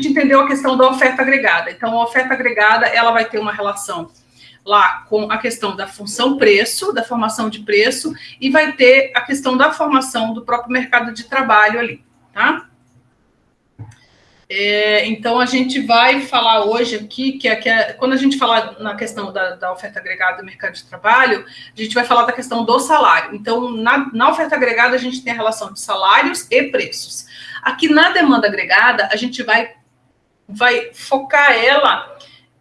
gente entendeu a questão da oferta agregada. Então, a oferta agregada, ela vai ter uma relação lá com a questão da função preço, da formação de preço, e vai ter a questão da formação do próprio mercado de trabalho ali, tá? É, então, a gente vai falar hoje aqui, que, é, que é, quando a gente falar na questão da, da, oferta agregada do mercado de trabalho, a gente vai falar da questão do salário. Então, na, na oferta agregada, a gente tem a relação de salários e preços. Aqui na demanda agregada, a gente vai, vai focar ela,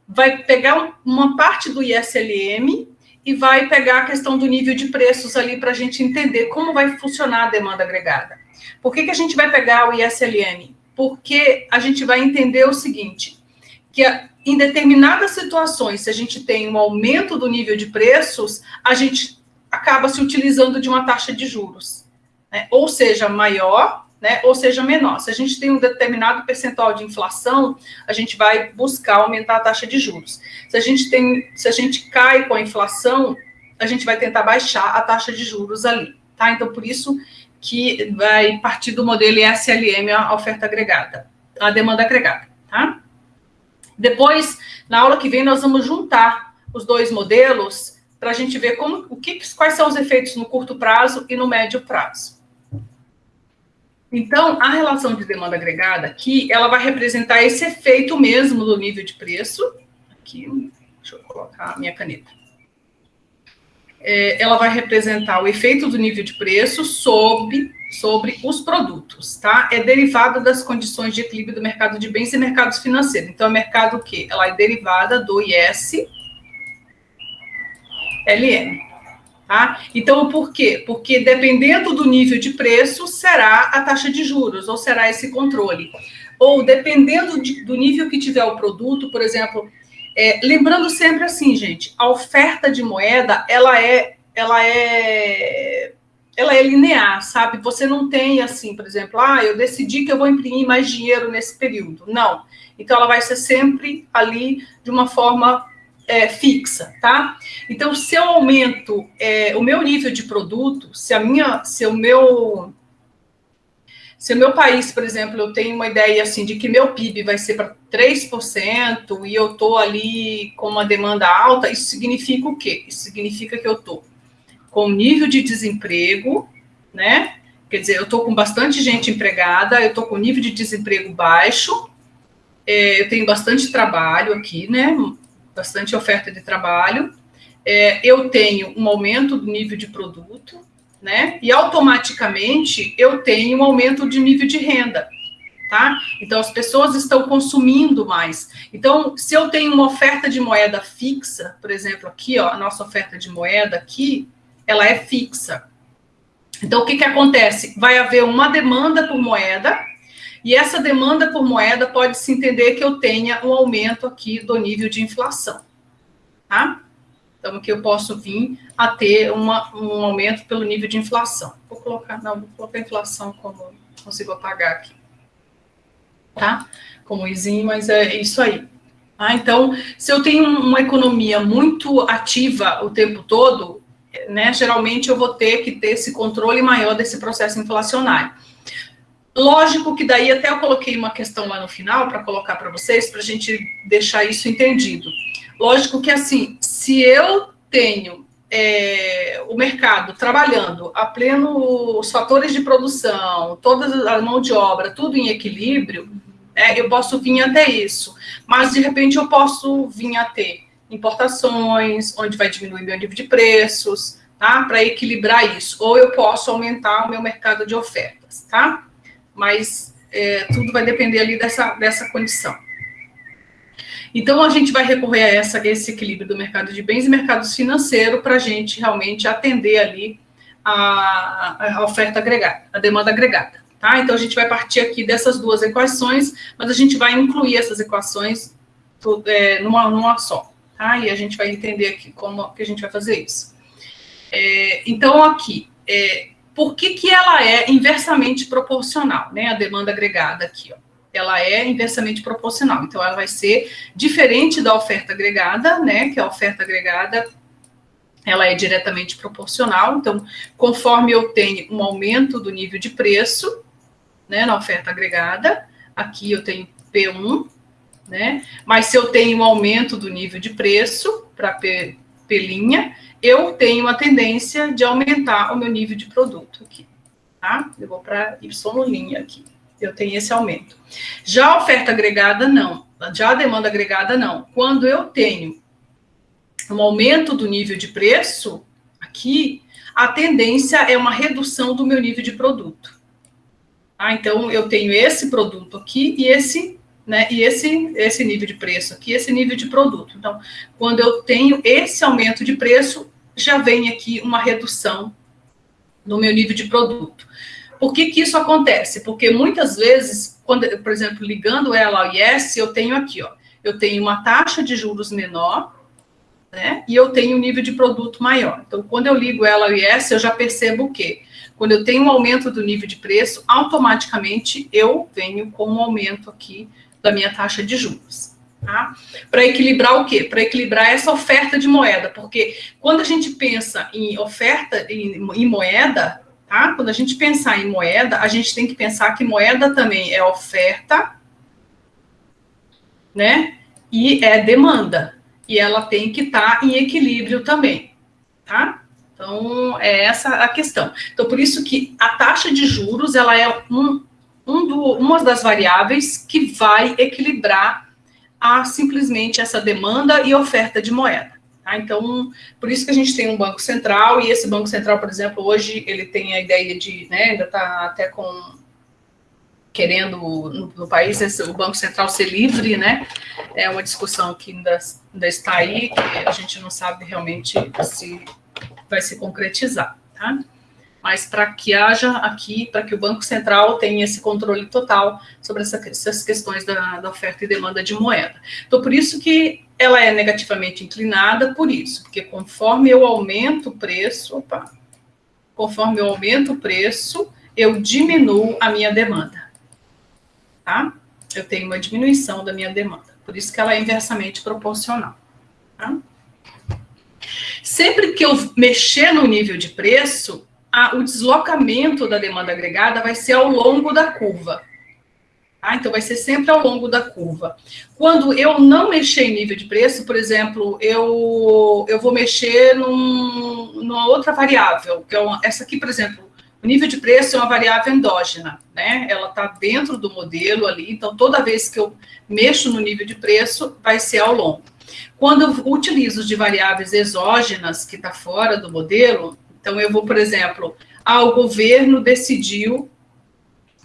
vai pegar uma parte do ISLM e vai pegar a questão do nível de preços ali para a gente entender como vai funcionar a demanda agregada. Por que, que a gente vai pegar o ISLM? Porque a gente vai entender o seguinte, que em determinadas situações, se a gente tem um aumento do nível de preços, a gente acaba se utilizando de uma taxa de juros, né? ou seja, maior né, ou seja menor. Se a gente tem um determinado percentual de inflação, a gente vai buscar aumentar a taxa de juros. Se a gente tem, se a gente cai com a inflação, a gente vai tentar baixar a taxa de juros ali, tá? Então por isso que vai partir do modelo SLM a oferta agregada, a demanda agregada, tá? Depois, na aula que vem, nós vamos juntar os dois modelos para a gente ver como, o que, quais são os efeitos no curto prazo e no médio prazo. Então, a relação de demanda agregada aqui, ela vai representar esse efeito mesmo do nível de preço. Aqui, deixa eu colocar a minha caneta. É, ela vai representar o efeito do nível de preço sobre, sobre os produtos, tá? É derivada das condições de equilíbrio do mercado de bens e mercados financeiros. Então, é mercado o quê? Ela é derivada do IS LM. Tá? Então, por quê? Porque dependendo do nível de preço, será a taxa de juros, ou será esse controle. Ou dependendo de, do nível que tiver o produto, por exemplo, é, lembrando sempre assim, gente, a oferta de moeda, ela é, ela é, ela é linear, sabe? Você não tem assim, por exemplo, ah, eu decidi que eu vou imprimir mais dinheiro nesse período. Não. Então, ela vai ser sempre ali de uma forma é, fixa, tá? Então, se eu aumento é, o meu nível de produto, se a minha, se o meu, se o meu país, por exemplo, eu tenho uma ideia assim de que meu PIB vai ser para 3% e eu tô ali com uma demanda alta, isso significa o quê? Isso significa que eu tô com nível de desemprego, né? Quer dizer, eu tô com bastante gente empregada, eu tô com nível de desemprego baixo, é, eu tenho bastante trabalho aqui, né? Bastante oferta de trabalho, é, eu tenho um aumento do nível de produto, né? E automaticamente eu tenho um aumento de nível de renda, tá? Então as pessoas estão consumindo mais. Então, se eu tenho uma oferta de moeda fixa, por exemplo, aqui, ó, a nossa oferta de moeda aqui, ela é fixa. Então, o que que acontece? Vai haver uma demanda por moeda, e essa demanda por moeda pode-se entender que eu tenha um aumento aqui do nível de inflação, tá? Então, que eu posso vir a ter uma, um aumento pelo nível de inflação. Vou colocar, não, vou colocar inflação como consigo apagar aqui, tá? Como izinho, mas é isso aí. Ah, então, se eu tenho uma economia muito ativa o tempo todo, né, geralmente eu vou ter que ter esse controle maior desse processo inflacionário. Lógico que daí até eu coloquei uma questão lá no final para colocar para vocês, para a gente deixar isso entendido. Lógico que assim, se eu tenho é, o mercado trabalhando a pleno os fatores de produção, toda a mão de obra, tudo em equilíbrio, é, eu posso vir até isso. Mas de repente eu posso vir a ter importações, onde vai diminuir meu nível de preços, tá? Para equilibrar isso. Ou eu posso aumentar o meu mercado de ofertas, tá? Mas é, tudo vai depender ali dessa, dessa condição. Então, a gente vai recorrer a essa, esse equilíbrio do mercado de bens e mercados financeiros para a gente realmente atender ali a, a, oferta agregada, a demanda agregada. Tá? Então, a gente vai partir aqui dessas duas equações, mas a gente vai incluir essas equações é, numa, numa só. Tá? E a gente vai entender aqui como que a gente vai fazer isso. É, então, aqui, é, por que, que ela é inversamente proporcional, né? A demanda agregada aqui, ó. Ela é inversamente proporcional. Então, ela vai ser diferente da oferta agregada, né? Que a oferta agregada ela é diretamente proporcional. Então, conforme eu tenho um aumento do nível de preço, né, na oferta agregada, aqui eu tenho P1, né? Mas se eu tenho um aumento do nível de preço para P, P', eu tenho a tendência de aumentar o meu nível de produto aqui, tá? Eu vou para Y' aqui. Eu tenho esse aumento. Já a oferta agregada, não. Já a demanda agregada, não. Quando eu tenho um aumento do nível de preço, aqui, a tendência é uma redução do meu nível de produto. Ah, então, eu tenho esse produto aqui e esse, né, e esse, esse nível de preço aqui, esse nível de produto. Então, quando eu tenho esse aumento de preço, já vem aqui uma redução no meu nível de produto. Por que, que isso acontece? Porque muitas vezes, quando, por exemplo, ligando ela ao IS, eu tenho aqui, ó, eu tenho uma taxa de juros menor, né? E eu tenho um nível de produto maior. Então, quando eu ligo ela ao IS, eu já percebo o quê? Quando eu tenho um aumento do nível de preço, automaticamente eu venho com um aumento aqui da minha taxa de juros. Tá? Para equilibrar o quê? Para equilibrar essa oferta de moeda, porque quando a gente pensa em oferta em, em moeda, tá? Quando a gente pensar em moeda, a gente tem que pensar que moeda também é oferta, né? E é demanda e ela tem que estar tá em equilíbrio também, tá? Então, é essa a questão. Então, por isso que a taxa de juros, ela é um, um do, uma das variáveis que vai equilibrar a, simplesmente essa demanda e oferta de moeda. Tá? Então, por isso que a gente tem um Banco Central, e esse Banco Central, por exemplo, hoje ele tem a ideia de, né, ainda está até com querendo no, no país esse, o Banco Central ser livre, né? É uma discussão que ainda, ainda está aí, que a gente não sabe realmente se vai se concretizar, tá? Mas para que haja aqui, para que o Banco Central tenha esse controle total sobre essa, essas questões da, da oferta e demanda de moeda. Então, por isso que ela é negativamente inclinada, por isso, porque conforme eu aumento o preço, opa, conforme eu aumento o preço, eu diminuo a minha demanda tá? Eu tenho uma diminuição da minha demanda. Por isso que ela é inversamente proporcional, tá? Sempre que eu mexer no nível de preço, a, o deslocamento da demanda agregada vai ser ao longo da curva. Tá? Então, vai ser sempre ao longo da curva. Quando eu não mexer em nível de preço, por exemplo, eu, eu vou mexer num, numa outra variável, que é uma, essa aqui, por exemplo, o nível de preço é uma variável endógena, né? Ela está dentro do modelo ali, então toda vez que eu mexo no nível de preço, vai ser ao longo. Quando eu utilizo de variáveis exógenas, que está fora do modelo, então eu vou, por exemplo, ah, o governo decidiu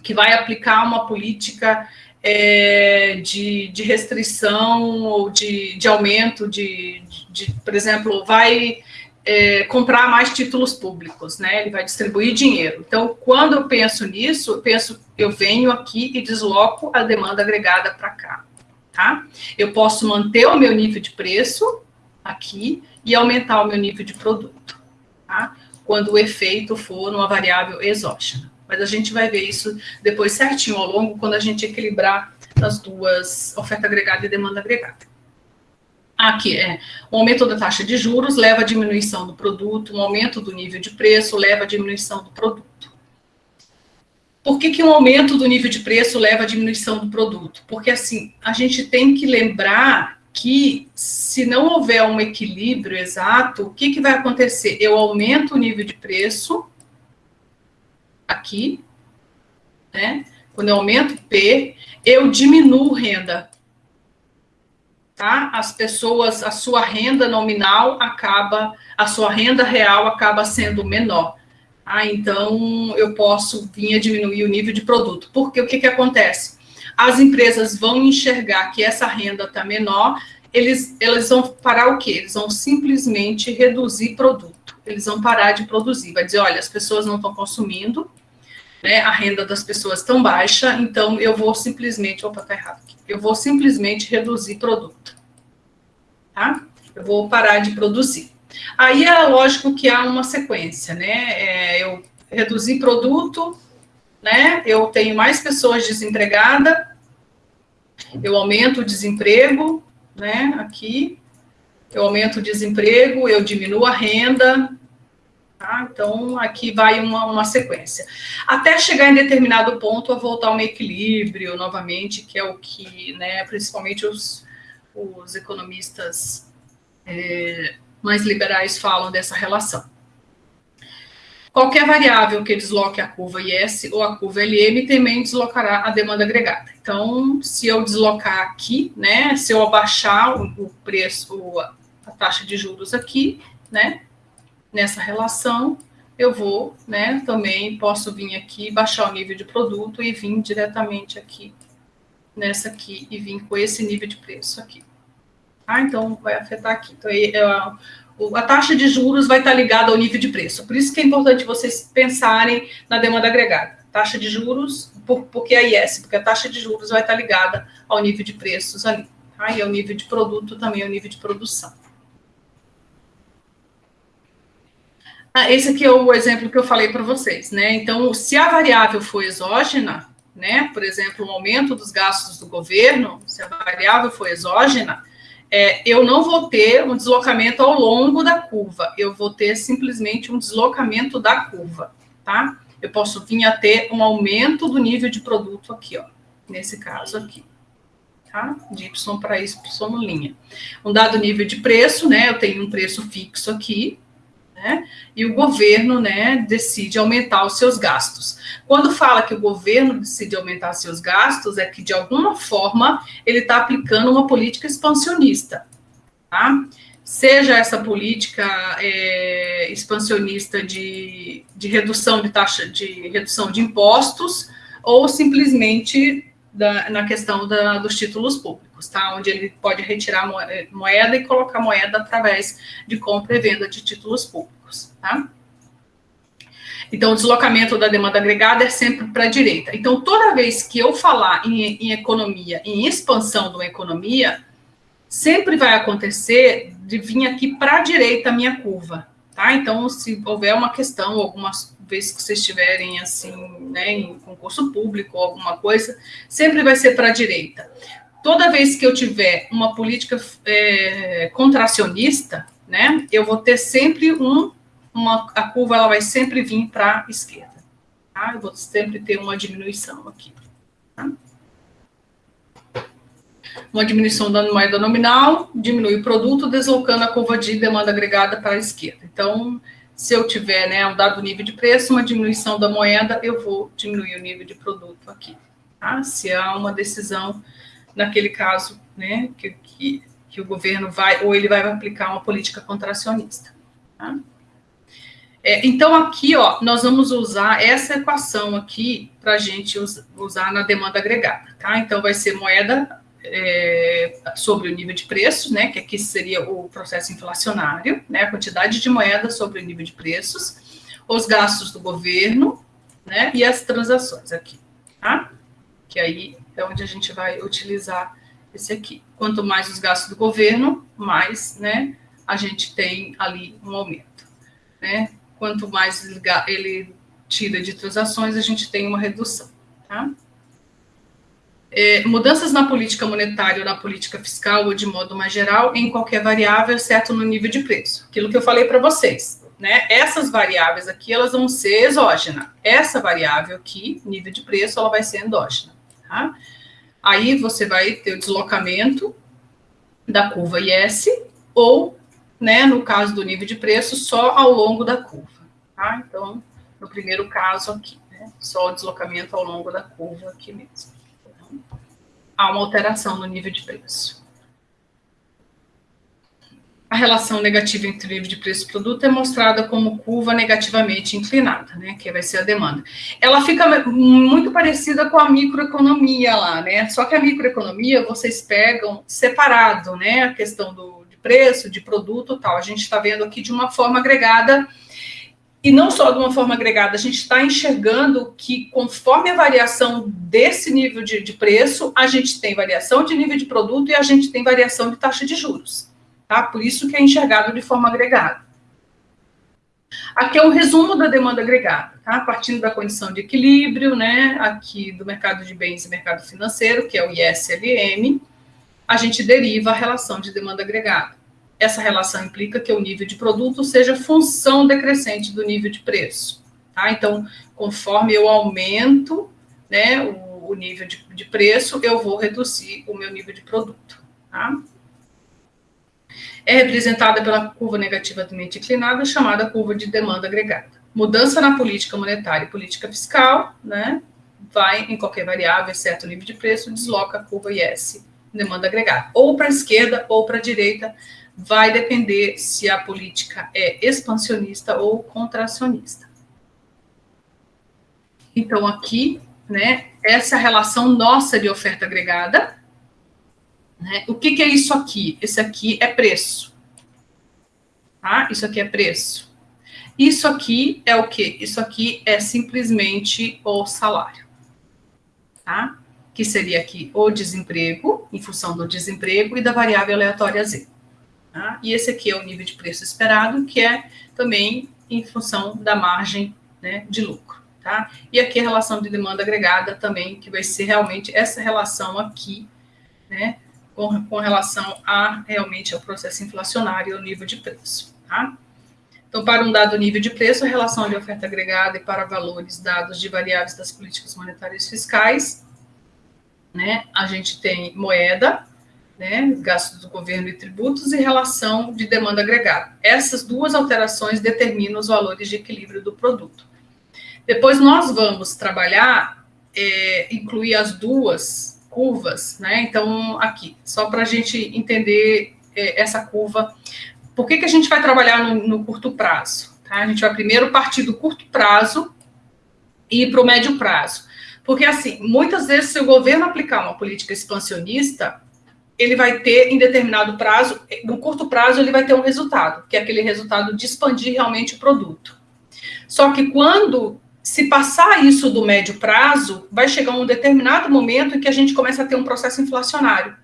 que vai aplicar uma política é, de, de, restrição ou de, de aumento de, de, por exemplo, vai é, comprar mais títulos públicos, né? Ele vai distribuir dinheiro. Então, quando eu penso nisso, eu penso, eu venho aqui e desloco a demanda agregada para cá, tá? Eu posso manter o meu nível de preço aqui e aumentar o meu nível de produto, tá? Quando o efeito for numa variável exógena. Mas a gente vai ver isso depois certinho ao longo, quando a gente equilibrar as duas, oferta agregada e demanda agregada. Aqui é o aumento da taxa de juros leva à diminuição do produto, um aumento do nível de preço leva à diminuição do produto. Por que, que um aumento do nível de preço leva à diminuição do produto? Porque assim, a gente tem que lembrar que se não houver um equilíbrio exato, o que, que vai acontecer? Eu aumento o nível de preço aqui, né? Quando eu aumento P, eu diminuo renda tá? As pessoas, a sua renda nominal acaba, a sua renda real acaba sendo menor. Ah, então eu posso vir a diminuir o nível de produto. Porque o que, que acontece? As empresas vão enxergar que essa renda está menor, eles, eles vão parar o quê? Eles vão simplesmente reduzir produto. Eles vão parar de produzir. Vai dizer, olha, as pessoas não estão consumindo, né, a renda das pessoas tão baixa, então eu vou simplesmente, opa, tá errado aqui, eu vou simplesmente reduzir produto, tá? Eu vou parar de produzir. Aí é lógico que há uma sequência, né, é, eu reduzir produto, né, eu tenho mais pessoas desempregadas, eu aumento o desemprego, né, aqui, eu aumento o desemprego, eu diminuo a renda, Tá? Então, aqui vai uma, uma sequência. Até chegar em determinado ponto, a voltar ao equilíbrio novamente, que é o que, né, principalmente os, os economistas é, mais liberais falam dessa relação. Qualquer variável que desloque a curva IS ou a curva LM também deslocará a demanda agregada. Então, se eu deslocar aqui, né, se eu abaixar o, preço, a taxa de juros aqui, né, nessa relação, eu vou, né, também posso vir aqui, baixar o nível de produto e vir diretamente aqui, nessa aqui, e vir com esse nível de preço aqui. Ah, então vai afetar aqui. Então, é, a taxa de juros vai estar ligada ao nível de preço. Por isso que é importante vocês pensarem na demanda agregada. Taxa de juros, por, porque a IS, porque a taxa de juros vai estar ligada ao nível de preços ali. Tá? E ao nível de produto também, ao nível de produção. Ah, esse aqui é o exemplo que eu falei para vocês, né? Então, se a variável for exógena, né? Por exemplo, o aumento dos gastos do governo, se a variável for exógena, é, eu não vou ter um deslocamento ao longo da curva, eu vou ter simplesmente um deslocamento da curva, tá? Eu posso vir a ter um aumento do nível de produto aqui, ó, nesse caso aqui, tá? De Y para Y linha. Um dado nível de preço, né? Eu tenho um preço fixo aqui, né? E o governo, né, decide aumentar os seus gastos. Quando fala que o governo decide aumentar seus gastos, é que de alguma forma ele está aplicando uma política expansionista, tá? Seja essa política é, expansionista de, de redução de taxa de redução de impostos, ou simplesmente da, na questão da, dos títulos públicos, tá? Onde ele pode retirar moeda e colocar moeda através de compra e venda de títulos públicos, tá? Então, o deslocamento da demanda agregada é sempre para a direita. Então, toda vez que eu falar em, em economia, em expansão de uma economia, sempre vai acontecer de vir aqui para a direita a minha curva, tá? Então, se houver uma questão, algumas vezes que vocês estiverem assim, né, em concurso público alguma coisa, sempre vai ser para a direita. Toda vez que eu tiver uma política é, contracionista, né, eu vou ter sempre um uma, a curva ela vai sempre vir para a esquerda. Tá? Eu vou sempre ter uma diminuição aqui. Tá? Uma diminuição da moeda nominal, diminui o produto, deslocando a curva de demanda agregada para a esquerda. Então, se eu tiver né, um dado nível de preço, uma diminuição da moeda, eu vou diminuir o nível de produto aqui. Tá? Se há uma decisão, naquele caso, né, que, que, que o governo vai, ou ele vai aplicar uma política contracionista. Tá? É, então, aqui, ó, nós vamos usar essa equação aqui para a gente usar na demanda agregada, tá? Então, vai ser moeda é, sobre o nível de preços, né? Que aqui seria o processo inflacionário, né? A quantidade de moeda sobre o nível de preços, os gastos do governo, né? E as transações aqui, tá? Que aí é onde a gente vai utilizar esse aqui. Quanto mais os gastos do governo, mais, né? A gente tem ali um aumento, né? quanto mais ele tira de transações, a gente tem uma redução. Tá? É, mudanças na política monetária ou na política fiscal, ou de modo mais geral, em qualquer variável, exceto no nível de preço. Aquilo que eu falei para vocês. Né? Essas variáveis aqui, elas vão ser exógenas. Essa variável aqui, nível de preço, ela vai ser endógena. Tá? Aí você vai ter o deslocamento da curva IS ou né, no caso do nível de preço, só ao longo da curva. Tá? Então, no primeiro caso aqui, né, só o deslocamento ao longo da curva aqui mesmo. Há uma alteração no nível de preço. A relação negativa entre o nível de preço e produto é mostrada como curva negativamente inclinada, né, que vai ser a demanda. Ela fica muito parecida com a microeconomia lá, né, só que a microeconomia vocês pegam separado, né, a questão do, preço, de produto tal. A gente está vendo aqui de uma forma agregada, e não só de uma forma agregada, a gente está enxergando que conforme a variação desse nível de, de, preço, a gente tem variação de nível de produto e a gente tem variação de taxa de juros. Tá? Por isso que é enxergado de forma agregada. Aqui é um resumo da demanda agregada, tá? Partindo da condição de equilíbrio, né? Aqui do mercado de bens e mercado financeiro, que é o ISLM, a gente deriva a relação de demanda agregada. Essa relação implica que o nível de produto seja função decrescente do nível de preço. Tá? Então, conforme eu aumento né, o, o nível de, de, preço, eu vou reduzir o meu nível de produto. Tá? É representada pela curva negativamente inclinada, chamada curva de demanda agregada. Mudança na política monetária e política fiscal, né, vai em qualquer variável, exceto o nível de preço, desloca a curva IS, demanda agregada, ou para a esquerda ou para a direita, vai depender se a política é expansionista ou contracionista. Então, aqui, né, essa relação nossa de oferta agregada. Né, o que, que é isso aqui? Esse aqui é preço. Tá? Isso aqui é preço. Isso aqui é o quê? Isso aqui é simplesmente o salário. Tá? Que seria aqui o desemprego, em função do desemprego e da variável aleatória Z. Tá? E esse aqui é o nível de preço esperado, que é também em função da margem né, de lucro. Tá? E aqui a relação de demanda agregada também, que vai ser realmente essa relação aqui, né, com, com relação a realmente ao processo inflacionário e ao nível de preço, tá? Então, para um dado nível de preço, a relação de oferta agregada e para valores dados de variáveis das políticas monetárias fiscais, né, a gente tem moeda, né, gastos do governo e tributos e relação de demanda agregada. Essas duas alterações determinam os valores de equilíbrio do produto. Depois nós vamos trabalhar, é, incluir as duas curvas, né? Então, aqui, só para a gente entender é, essa curva. Por que, que a gente vai trabalhar no, no curto prazo? Tá? A gente vai primeiro partir do curto prazo e para o médio prazo. Porque, assim, muitas vezes, se o governo aplicar uma política expansionista, ele vai ter, em determinado prazo, no curto prazo, ele vai ter um resultado, que é aquele resultado de expandir realmente o produto. Só que quando se passar isso do médio prazo, vai chegar um determinado momento em que a gente começa a ter um processo inflacionário.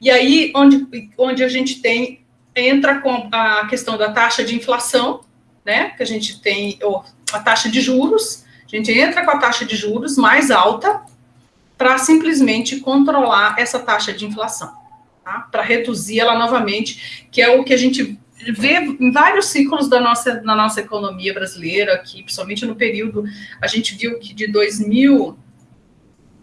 E aí, onde, onde a gente tem, entra com a questão da taxa de inflação, né, que a gente tem, ou a taxa de juros, a gente entra com a taxa de juros mais alta para simplesmente controlar essa taxa de inflação, tá? para reduzir ela novamente, que é o que a gente vê em vários ciclos da nossa, na nossa economia brasileira aqui, principalmente no período, a gente viu que de 2000,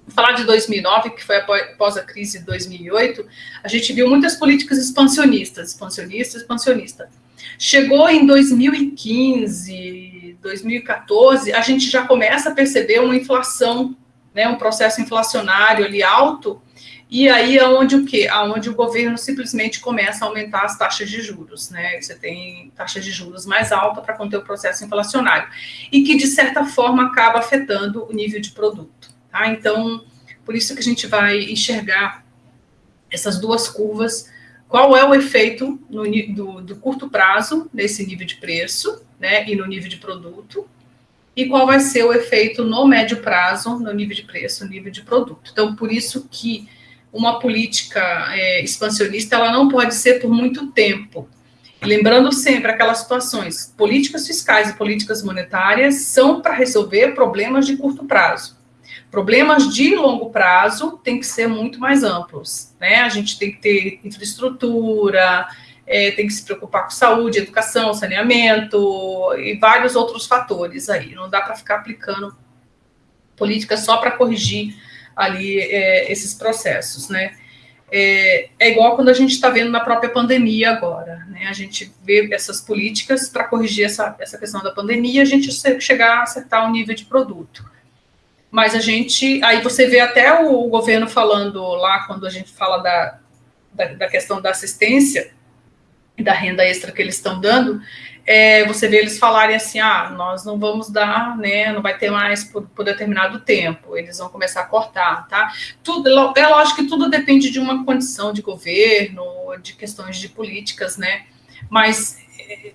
falar de 2009, que foi após a crise de 2008, a gente viu muitas políticas expansionistas, expansionista, expansionista. Chegou em 2015, 2014, a gente já começa a perceber uma inflação, né, um processo inflacionário ali alto, e aí é onde o quê? Aonde o governo simplesmente começa a aumentar as taxas de juros, né? Você tem taxas de juros mais alta para conter o processo inflacionário e que de certa forma acaba afetando o nível de produto, tá? Então, por isso que a gente vai enxergar essas duas curvas, qual é o efeito no, do, do curto prazo nesse nível de preço, né, e no nível de produto, e qual vai ser o efeito no médio prazo, no nível de preço, no nível de produto. Então, por isso que uma política é, expansionista ela não pode ser por muito tempo. Lembrando sempre aquelas situações, políticas fiscais e políticas monetárias são para resolver problemas de curto prazo. Problemas de longo prazo têm que ser muito mais amplos, né? A gente tem que ter infraestrutura, é, tem que se preocupar com saúde, educação, saneamento e vários outros fatores aí. Não dá para ficar aplicando políticas só para corrigir ali é, esses processos, né? É, é, igual quando a gente está vendo na própria pandemia agora, né? A gente vê essas políticas para corrigir essa, essa questão da pandemia, a gente chegar a acertar o um nível de produto. Mas a gente, aí você vê até o, o governo falando lá, quando a gente fala da, da, da questão da assistência, da renda extra que eles estão dando, é, você vê eles falarem assim, ah, nós não vamos dar, né, não vai ter mais por, por, determinado tempo, eles vão começar a cortar, tá? Tudo, é lógico que tudo depende de uma condição de governo, de questões de políticas, né, mas é,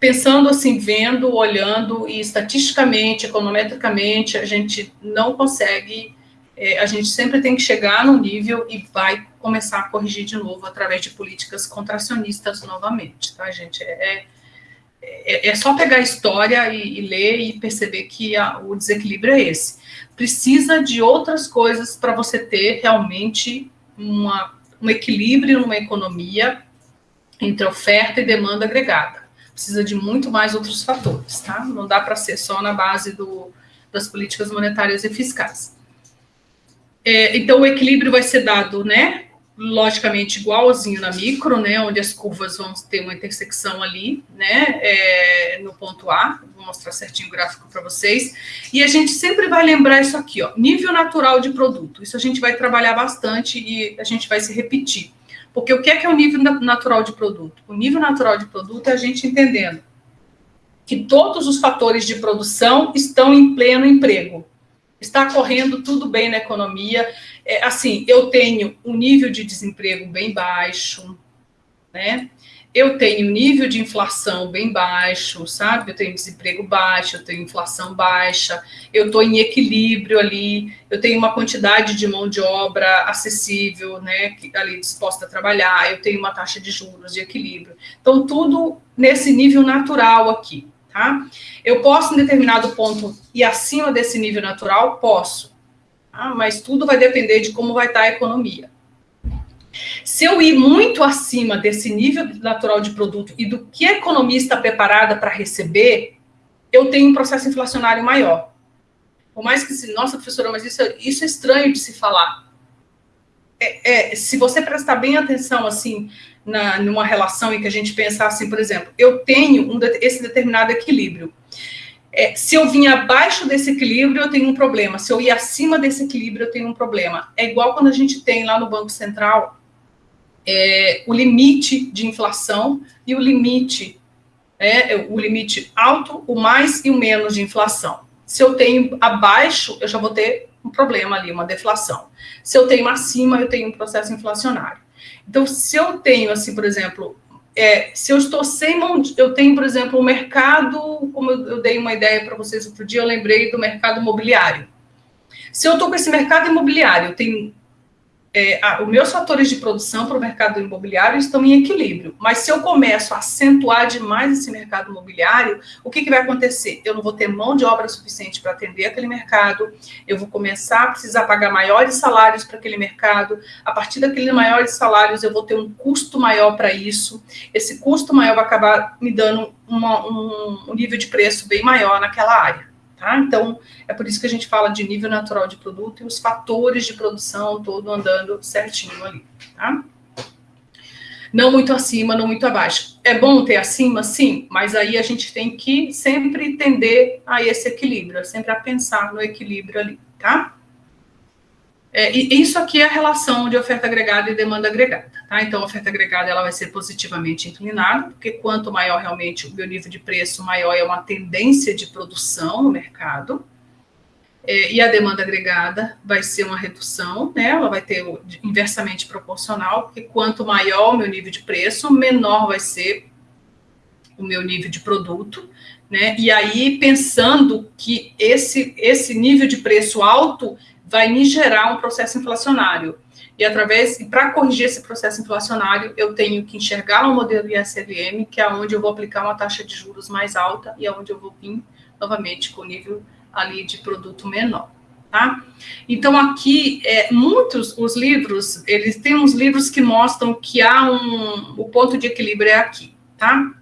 pensando assim, vendo, olhando e estatisticamente, econometricamente, a gente não consegue, é, a gente sempre tem que chegar no nível e vai começar a corrigir de novo através de políticas contracionistas novamente, tá, gente? É, é, é só pegar a história e, e ler e perceber que a, o desequilíbrio é esse. Precisa de outras coisas para você ter realmente uma, um equilíbrio numa economia entre oferta e demanda agregada. Precisa de muito mais outros fatores, tá? Não dá para ser só na base do, das políticas monetárias e fiscais. É, então, o equilíbrio vai ser dado, né? Logicamente, igualzinho na micro, né? Onde as curvas vão ter uma intersecção ali, né? É, no ponto A. Vou mostrar certinho o gráfico para vocês. E a gente sempre vai lembrar isso aqui, ó. Nível natural de produto. Isso a gente vai trabalhar bastante e a gente vai se repetir. Porque o que é, que é o nível natural de produto? O nível natural de produto é a gente entendendo que todos os fatores de produção estão em pleno emprego. Está correndo tudo bem na economia. É, assim, eu tenho um nível de desemprego bem baixo, né? eu tenho nível de inflação bem baixo, sabe? Eu tenho desemprego baixo, eu tenho inflação baixa, eu estou em equilíbrio ali, eu tenho uma quantidade de mão de obra acessível, né? Ali disposta a trabalhar, eu tenho uma taxa de juros de equilíbrio. Então, tudo nesse nível natural aqui, tá? Eu posso, em determinado ponto, ir acima desse nível natural? Posso. Tá? Mas tudo vai depender de como vai estar a economia. Se eu ir muito acima desse nível natural de produto e do que a economia está preparada para receber, eu tenho um processo inflacionário maior. Por mais que se, nossa, professora, mas isso, é, isso é estranho de se falar. É, é, se você prestar bem atenção, assim, na, numa relação em que a gente pensar assim, por exemplo, eu tenho um, esse determinado equilíbrio. É, se eu vim abaixo desse equilíbrio, eu tenho um problema. Se eu ir acima desse equilíbrio, eu tenho um problema. É igual quando a gente tem lá no Banco Central é, o limite de inflação e o limite, é, o limite alto, o mais e o menos de inflação. Se eu tenho abaixo, eu já vou ter um problema ali, uma deflação. Se eu tenho acima, eu tenho um processo inflacionário. Então, se eu tenho, assim, por exemplo, é, se eu estou sem mão, eu tenho, por exemplo, o mercado, como eu dei uma ideia para vocês outro dia, eu lembrei do mercado imobiliário. Se eu estou com esse mercado imobiliário, eu tenho é, a, os meus fatores de produção para o mercado imobiliário estão em equilíbrio. Mas se eu começo a acentuar demais esse mercado imobiliário, o que, que vai acontecer? Eu não vou ter mão de obra suficiente para atender aquele mercado, eu vou começar a precisar pagar maiores salários para aquele mercado. A partir daqueles maiores salários, eu vou ter um custo maior para isso. Esse custo maior vai acabar me dando uma, um, um nível de preço bem maior naquela área. Tá? Então, é por isso que a gente fala de nível natural de produto e os fatores de produção todo andando certinho ali. Tá? Não muito acima, não muito abaixo. É bom ter acima, sim, mas aí a gente tem que sempre tender a esse equilíbrio, sempre a pensar no equilíbrio ali, tá? É, e isso aqui é a relação de oferta agregada e demanda agregada. Tá? Então, a oferta agregada ela vai ser positivamente inclinada, porque quanto maior realmente o meu nível de preço, maior é uma tendência de produção no mercado. É, e a demanda agregada vai ser uma redução, né? ela vai ter inversamente proporcional, porque quanto maior o meu nível de preço, menor vai ser o meu nível de produto. Né? E aí, pensando que esse, esse nível de preço alto vai me gerar um processo inflacionário. E através, para corrigir esse processo inflacionário, eu tenho que enxergar no modelo ISLM, que é onde eu vou aplicar uma taxa de juros mais alta e é onde eu vou vir novamente com nível ali de produto menor. Tá? Então aqui é, muitos os livros eles têm uns livros que mostram que há um o ponto de equilíbrio é aqui, tá?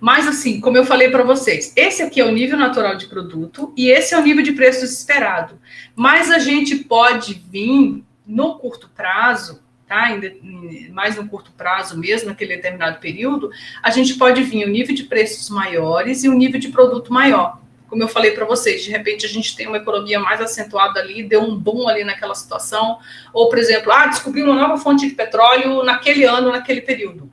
Mas, assim, como eu falei para vocês, esse aqui é o nível natural de produto e esse é o nível de preço esperado. Mas a gente pode vir no curto prazo, tá? Mais no curto prazo mesmo, naquele determinado período, a gente pode vir o nível de preços maiores e o nível de produto maior. Como eu falei para vocês, de repente a gente tem uma economia mais acentuada ali, deu um boom ali naquela situação, ou, por exemplo, ah, descobri uma nova fonte de petróleo naquele ano, naquele período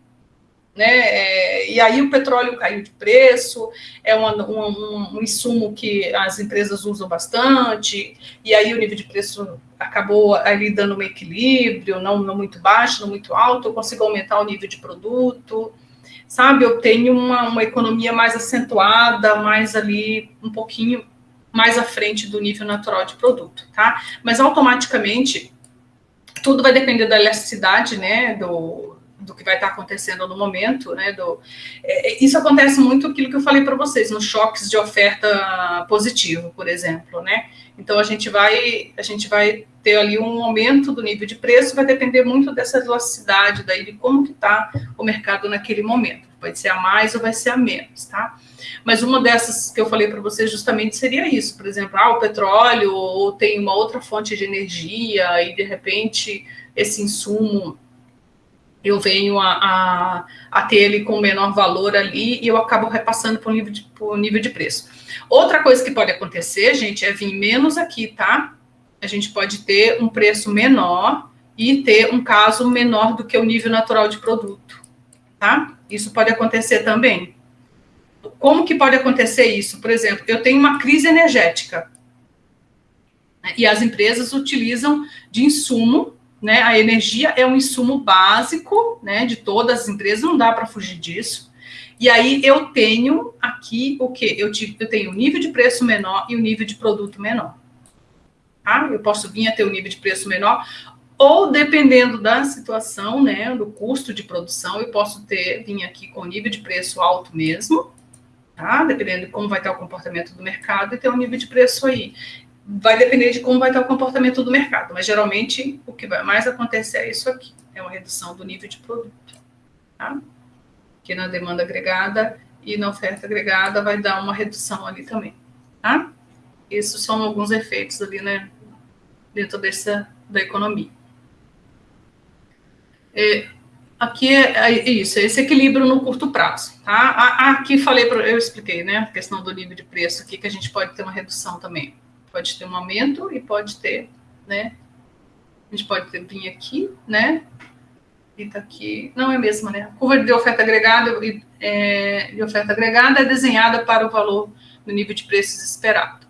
né? É, e aí o petróleo caiu de preço, é uma, um, um, insumo que as empresas usam bastante, e aí o nível de preço acabou ali dando um equilíbrio, não, não muito baixo, não muito alto, eu consigo aumentar o nível de produto, sabe? Eu tenho uma, uma economia mais acentuada, mais ali, um pouquinho mais à frente do nível natural de produto, tá? Mas automaticamente tudo vai depender da elasticidade, né, do, do que vai estar acontecendo no momento, né? Do, é, isso acontece muito aquilo que eu falei para vocês, nos choques de oferta positivo, por exemplo, né? Então a gente vai a gente vai ter ali um aumento do nível de preço, vai depender muito dessa elasticidade daí de como que está o mercado naquele momento. Pode ser a mais ou vai ser a menos, tá? Mas uma dessas que eu falei para vocês justamente seria isso, por exemplo, ah, o petróleo ou tem uma outra fonte de energia e de repente esse insumo eu venho a, a, a, ter ele com menor valor ali e eu acabo repassando para o nível, de, nível de preço. Outra coisa que pode acontecer, gente, é vir menos aqui, tá? A gente pode ter um preço menor e ter um caso menor do que o nível natural de produto, tá? Isso pode acontecer também. Como que pode acontecer isso? Por exemplo, eu tenho uma crise energética né, e as empresas utilizam de insumo né? A energia é um insumo básico, né, de todas as empresas, não dá para fugir disso. E aí eu tenho aqui o quê? Eu, tive, eu tenho o nível de preço menor e o nível de produto menor. Tá? Eu posso vir a ter um nível de preço menor, ou dependendo da situação, né, do custo de produção, eu posso ter, vir aqui com nível de preço alto mesmo, tá? Dependendo de como vai estar o comportamento do mercado e ter um nível de preço aí vai depender de como vai estar o comportamento do mercado, mas geralmente o que vai mais acontecer é isso aqui, é uma redução do nível de produto, tá? Que na demanda agregada e na oferta agregada vai dar uma redução ali também, tá? Esses são alguns efeitos ali, né, dentro dessa, da economia. É, aqui é, é, isso, é esse equilíbrio no curto prazo, tá? Aqui falei, eu expliquei, né, a questão do nível de preço aqui, que a gente pode ter uma redução também. Pode ter um aumento e pode ter, né? A gente pode ter, vir aqui, né? E tá aqui. Não é a mesma, né? A curva de oferta agregada é, de oferta agregada é desenhada para o valor do nível de preços esperado.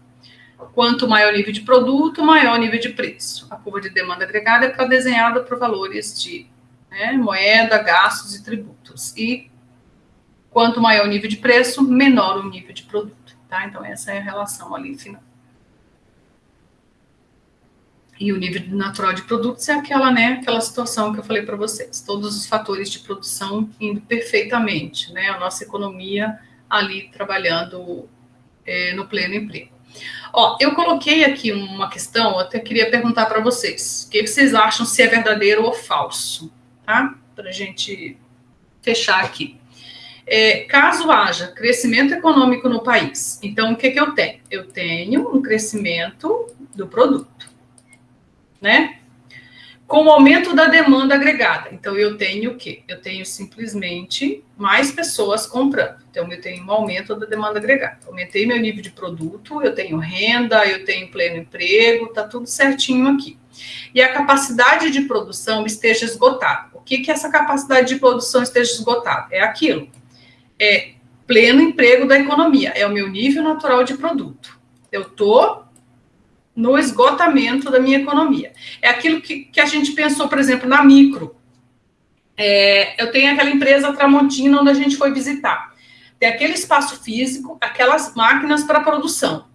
Quanto maior o nível de produto, maior o nível de preço. A curva de demanda agregada é desenhada para valores de né, moeda, gastos e tributos. E quanto maior o nível de preço, menor o nível de produto. Tá? Então, essa é a relação ali final e o nível natural de produtos é aquela, né, aquela situação que eu falei para vocês, todos os fatores de produção indo perfeitamente, né, a nossa economia ali trabalhando é, no pleno emprego. Ó, eu coloquei aqui uma questão, eu até queria perguntar para vocês, o que vocês acham se é verdadeiro ou falso, tá? Para gente fechar aqui. É, caso haja crescimento econômico no país, então o que, que eu tenho? Eu tenho um crescimento do produto né? Com o aumento da demanda agregada. Então, eu tenho o quê? Eu tenho simplesmente mais pessoas comprando. Então, eu tenho um aumento da demanda agregada. Aumentei meu nível de produto, eu tenho renda, eu tenho pleno emprego, tá tudo certinho aqui. E a capacidade de produção esteja esgotada. O que que essa capacidade de produção esteja esgotada? É aquilo. É pleno emprego da economia. É o meu nível natural de produto. Eu tô no esgotamento da minha economia. É aquilo que, que a gente pensou, por exemplo, na micro. É, eu tenho aquela empresa Tramontina onde a gente foi visitar. Tem aquele espaço físico, aquelas máquinas para produção.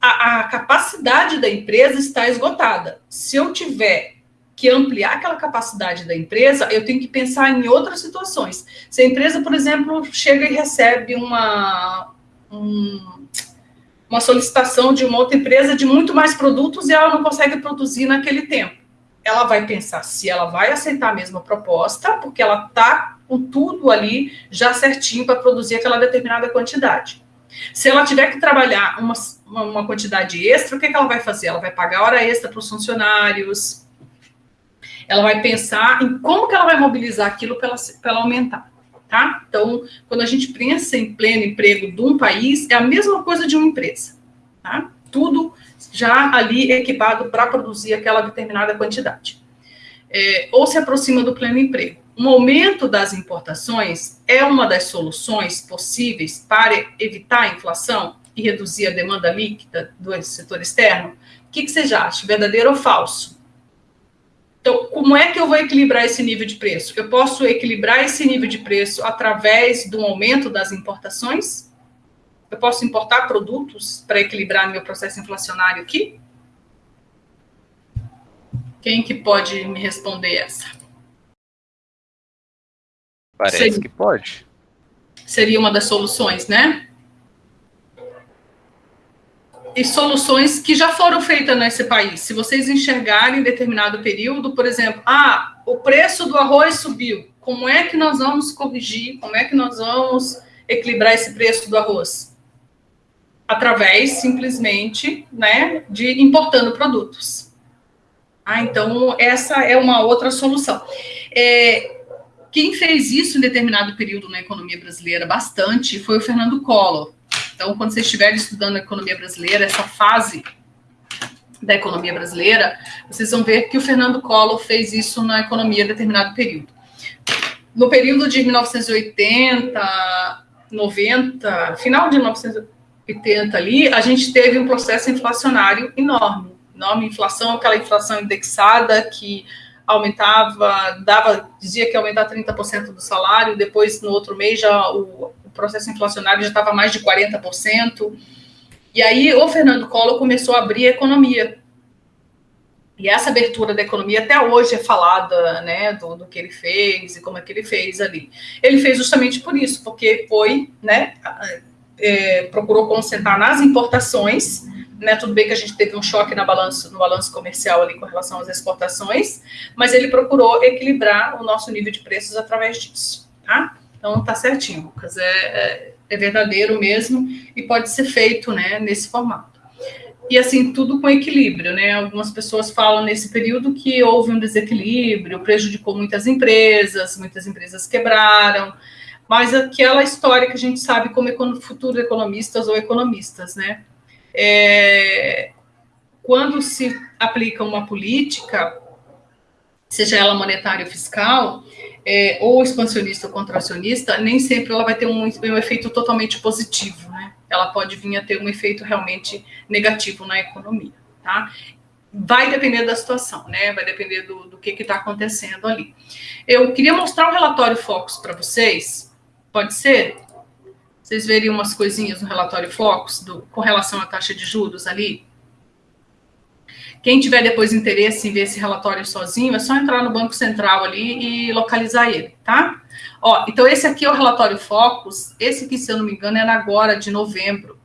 A, a capacidade da empresa está esgotada. Se eu tiver que ampliar aquela capacidade da empresa, eu tenho que pensar em outras situações. Se a empresa, por exemplo, chega e recebe uma, um, uma solicitação de uma outra empresa de muito mais produtos e ela não consegue produzir naquele tempo. Ela vai pensar se ela vai aceitar a mesma proposta, porque ela está com tudo ali já certinho para produzir aquela determinada quantidade. Se ela tiver que trabalhar uma, uma quantidade extra, o que, que ela vai fazer? Ela vai pagar hora extra para os funcionários, ela vai pensar em como que ela vai mobilizar aquilo para ela, ela aumentar tá? Então, quando a gente pensa em pleno emprego de um país, é a mesma coisa de uma empresa, tá? Tudo já ali equipado para produzir aquela determinada quantidade. É, ou se aproxima do pleno emprego. Um aumento das importações é uma das soluções possíveis para evitar a inflação e reduzir a demanda líquida do setor externo? O que, que você acha, verdadeiro ou falso? Então, como é que eu vou equilibrar esse nível de preço? Eu posso equilibrar esse nível de preço através do aumento das importações? Eu posso importar produtos para equilibrar meu processo inflacionário aqui? Quem que pode me responder essa? Parece seria, que pode. Seria uma das soluções, né? E soluções que já foram feitas nesse país. Se vocês enxergarem em determinado período, por exemplo, ah, o preço do arroz subiu. Como é que nós vamos corrigir? Como é que nós vamos equilibrar esse preço do arroz? Através, simplesmente, né, de importando produtos. Ah, então, essa é uma outra solução. É, quem fez isso em determinado período na economia brasileira bastante foi o Fernando Collor. Então, quando vocês estiverem estudando a economia brasileira, essa fase da economia brasileira, vocês vão ver que o Fernando Collor fez isso na economia em determinado período. No período de 1980, 90, final de 1980 ali, a gente teve um processo inflacionário enorme. Enorme inflação, aquela inflação indexada que aumentava, dava, dizia que ia aumentar 30% do salário, depois no outro mês já o, o processo inflacionário já estava mais de 40%. E aí o Fernando Collor começou a abrir a economia. E essa abertura da economia até hoje é falada, né, do, do, que ele fez e como é que ele fez ali. Ele fez justamente por isso, porque foi, né, é, procurou concentrar nas importações, né, tudo bem que a gente teve um choque na balanço, no balanço comercial ali com relação às exportações, mas ele procurou equilibrar o nosso nível de preços através disso, tá? Então tá certinho, Lucas, é, é, é verdadeiro mesmo e pode ser feito, né, nesse formato. E assim, tudo com equilíbrio, né? Algumas pessoas falam nesse período que houve um desequilíbrio, prejudicou muitas empresas, muitas empresas quebraram, mas aquela história que a gente sabe como futuros economistas ou economistas, né? É, quando se aplica uma política, seja ela monetária ou fiscal, é, ou expansionista ou contracionista, nem sempre ela vai ter um, um efeito totalmente positivo, né? ela pode vir a ter um efeito realmente negativo na economia, tá? Vai depender da situação, né? Vai depender do, do que está acontecendo ali. Eu queria mostrar o relatório Focus para vocês. Pode ser? Vocês verem umas coisinhas no relatório Focus do, com relação à taxa de juros ali. Quem tiver depois interesse em ver esse relatório sozinho, é só entrar no Banco Central ali e localizar ele, tá? Ó, então esse aqui é o relatório Focus. Esse aqui, se eu não me engano, era agora de novembro,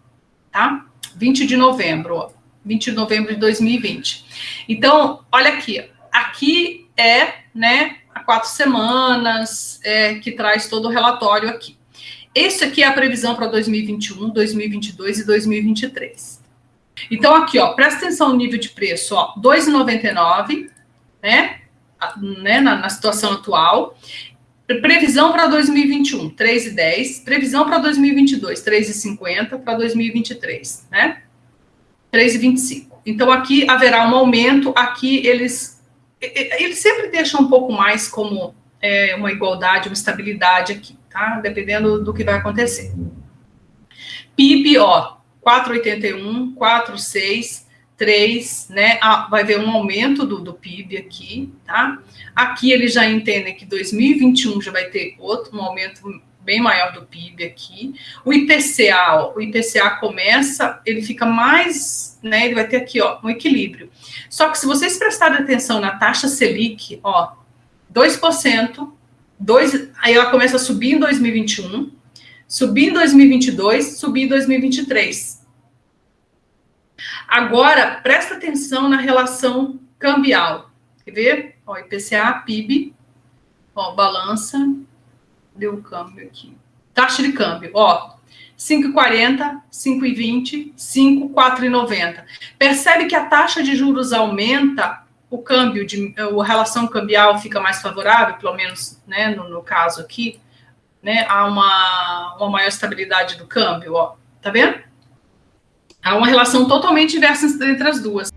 tá? 20 de novembro, ó. 20 de novembro de 2020. Então, olha aqui. Aqui é, né, há quatro semanas é, que traz todo o relatório aqui. Esse aqui é a previsão para 2021, 2022 e 2023. Então, aqui, ó, presta atenção no nível de preço, ó, 2,99, né, né na, na situação atual. Previsão para 2021, 3,10. Previsão para 2022, 3,50. Para 2023, né? 3,25. Então, aqui haverá um aumento. Aqui eles, eles sempre deixam um pouco mais como é, uma igualdade, uma estabilidade aqui, tá? Dependendo do que vai acontecer. PIB, ó, 4,81, 4,6, 3, né? Ah, vai ver um aumento do, do PIB aqui, tá? Aqui eles já entendem que 2021 já vai ter outro, um aumento bem maior do PIB aqui. O IPCA, ó, o IPCA começa, ele fica mais, né? Ele vai ter aqui, ó, um equilíbrio. Só que se vocês prestarem atenção na taxa Selic, ó, 2%, 2, aí ela começa a subir em 2021, subir em 2022, subir em 2023. Agora, presta atenção na relação cambial. Quer ver? Ó, IPCA, PIB, ó, balança, deu o câmbio aqui. Taxa de câmbio, ó, 5,40, 5,20, 5,4,90. Percebe que a taxa de juros aumenta, o câmbio, de, a relação cambial fica mais favorável, pelo menos né, no, no caso aqui, né, há uma, uma maior estabilidade do câmbio, ó, tá vendo? Há uma relação totalmente inversa entre as duas.